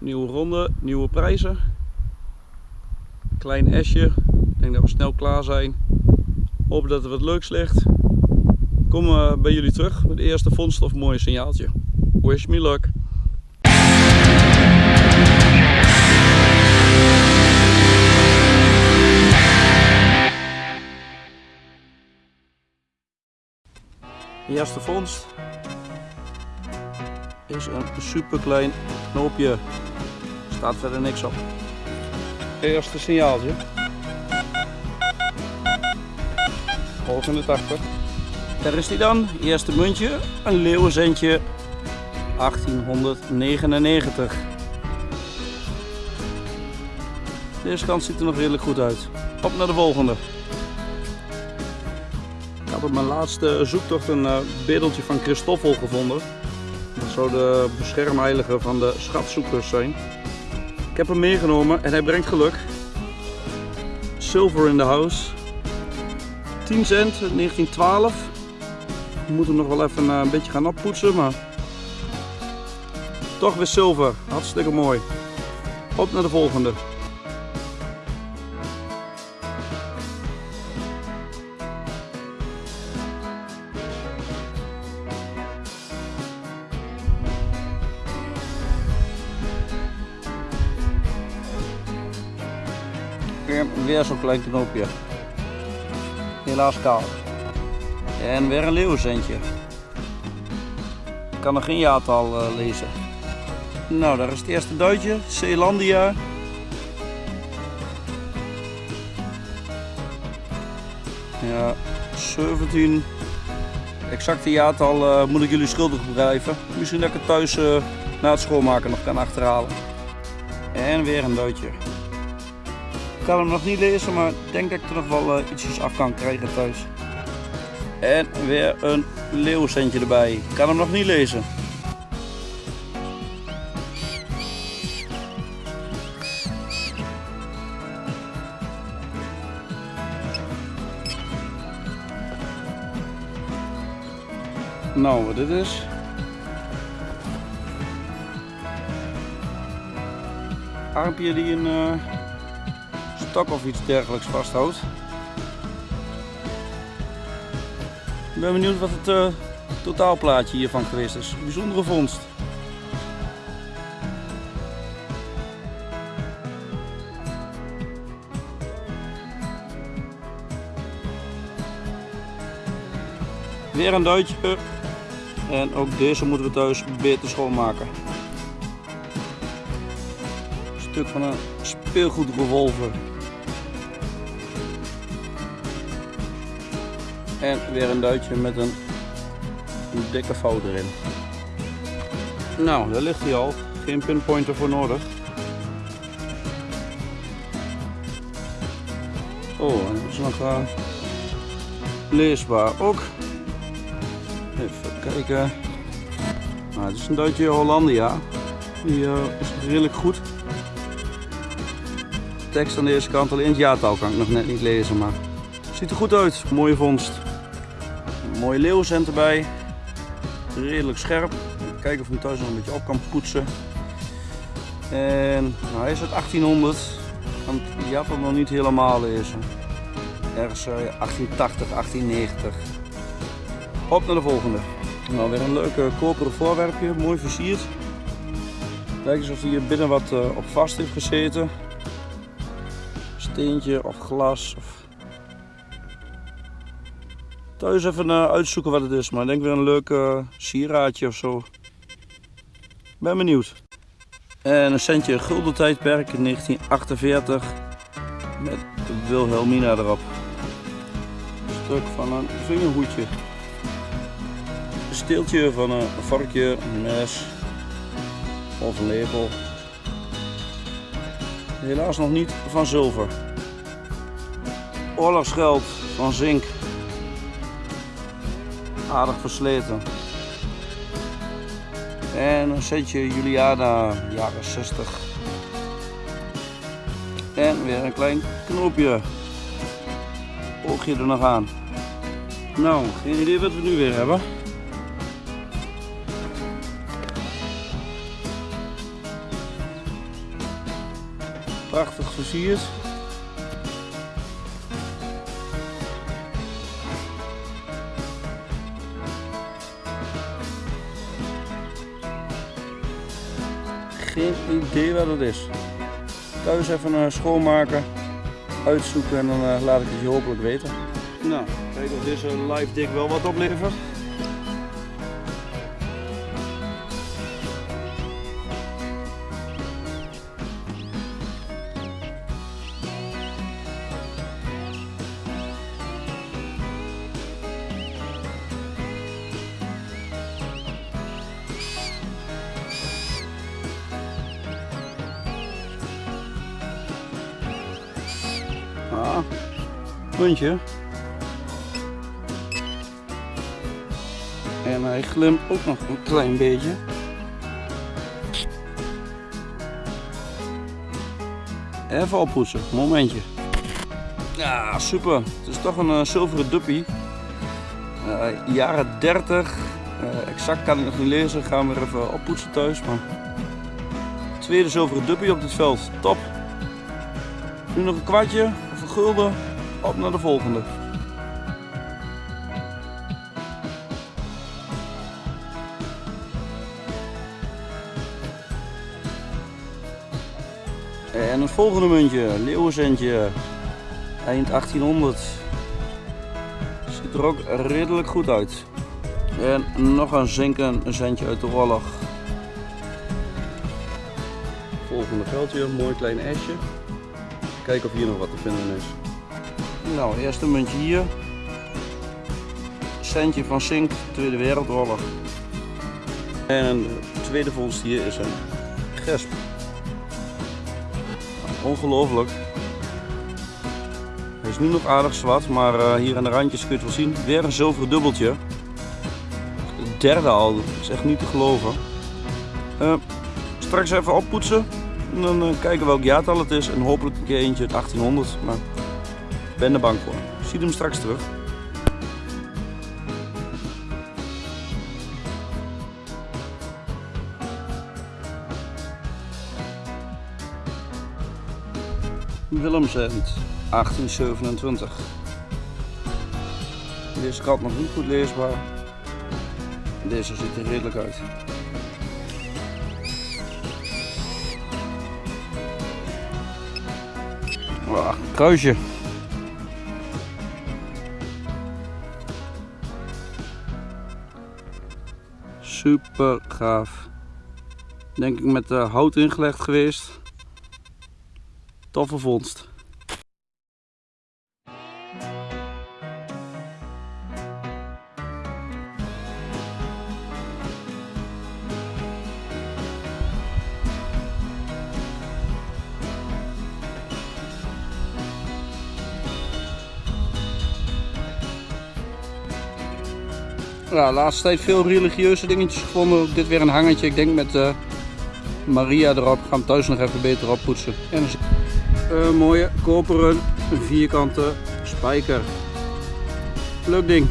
Nieuwe ronde, nieuwe prijzen. Klein esje. Ik denk dat we snel klaar zijn. Hoop dat er wat leuks ligt. Kom uh, bij jullie terug met de eerste vondst of mooi signaaltje. Wish me luck. De eerste vondst is een super klein knoopje. Staat verder niks op. Eerste signaaltje. Volgende 80. Daar is die dan. Eerste muntje. Een leeuwenzentje. 1899. Deze kant ziet er nog redelijk goed uit. Op naar de volgende. Ik had op mijn laatste zoektocht een uh, bedeltje van Christoffel gevonden. Dat zou de beschermheilige van de schatzoekers zijn. Ik heb hem meegenomen en hij brengt geluk. Silver in the house. 10 cent, 1912. We moeten hem nog wel even eh, een beetje gaan oppoetsen, maar toch weer zilver. Hartstikke mooi. Op naar de volgende. Weer zo'n klein knoopje. Helaas kaal. En weer een leeuwenzentje. Ik kan nog geen jaartal uh, lezen. Nou, daar is het eerste duitje. Zeelandia. Ja, 17. Exacte jaartal uh, moet ik jullie schuldig blijven. Misschien dat ik het thuis uh, na het schoonmaken nog kan achterhalen. En weer een duitje. Kan hem nog niet lezen, maar ik denk dat ik er nog wel uh, ietsjes af kan krijgen thuis. En weer een leeuwcentje erbij. Ik kan hem nog niet lezen. Nou, wat dit is. Armpje die een uh, stok of iets dergelijks vasthoudt. Ik ben benieuwd wat het uh, totaalplaatje hiervan geweest is. Bijzondere vondst. Weer een duitje. En ook deze moeten we thuis beter schoonmaken. Een stuk van een speelgoedrevolver. En weer een duitje met een, dikke fout erin. Nou, daar ligt hij al. Geen pinpointer voor nodig. Oh, dat is nog uh, leesbaar ook. Even kijken. Nou, het is een duitje Hollandia. Die uh, is redelijk goed. De tekst aan deze kant, alleen het jaartal kan ik nog net niet lezen, maar ziet er goed uit. Mooie vondst. Mooie leeuwcent erbij. Redelijk scherp. Kijken of ik hem thuis nog een beetje op kan poetsen. En nou, hij is uit 1800. Want die had nog niet helemaal lezen. Ergens uh, 1880, 1890. Op naar de volgende. Nou, weer een leuke koperen voorwerpje, mooi versierd. Lijkt alsof hier binnen wat uh, op vast heeft gezeten. Steentje of glas. Of... Thuis even uh, uitzoeken wat het is, maar ik denk weer een leuk uh, sieraadje of zo. Ben benieuwd. En een centje gulden tijdperk in 1948 met Wilhelmina erop. Een stuk van een vingerhoedje steeltje van een varkje, een mes of een lepel. Helaas nog niet van zilver. Oorlogsgeld van zink. Aardig versleten. En een setje Juliana, jaren 60. En weer een klein knoopje. Oogje er nog aan. Nou, geen idee wat we nu weer hebben. Prachtig versierd. Geen idee wat het is. Thuis even uh, schoonmaken, uitzoeken en dan uh, laat ik het je hopelijk weten. Nou, kijk of deze live dik wel wat oplevert. En hij glimt ook nog een klein beetje. Even oppoetsen, momentje. Ja, super. Het is toch een uh, zilveren duppie. Uh, jaren 30. Uh, exact kan ik nog niet lezen. Gaan we weer even oppoetsen thuis. Tweede zilveren duppie op dit veld. Top. Nu nog een kwartje of een gulden. Op naar de volgende. En het volgende muntje, leeuwenzentje, eind 1800. Ziet er ook redelijk goed uit. En nog een zinken centje uit de oorlog. Volgende veldje, mooi klein esje. Kijken of hier nog wat te vinden is. Nou, eerste muntje hier. Centje van zink, Tweede Wereldoorlog. En de tweede vondst hier is een gesp. Ongelooflijk. Hij is nu nog aardig zwart, maar uh, hier aan de randjes kun je het wel zien. Weer een zilveren dubbeltje. Het derde al, dat is echt niet te geloven. Uh, straks even oppoetsen. En dan uh, kijken welk jaartal het is. En hopelijk een keer eentje uit 1800. Maar ben er bang voor. Zie hem straks terug. Willemsend 1827. Deze kant nog niet goed leesbaar. Deze ziet er redelijk uit. Wow, kruisje. Super gaaf. Denk ik met de hout ingelegd geweest. Toffe vondst. Ja, laatste tijd veel religieuze dingetjes gevonden. Dit weer een hangertje, ik denk met uh, Maria erop. Ik ga hem thuis nog even beter oppoetsen. En een mooie koperen vierkante spijker. Leuk ding.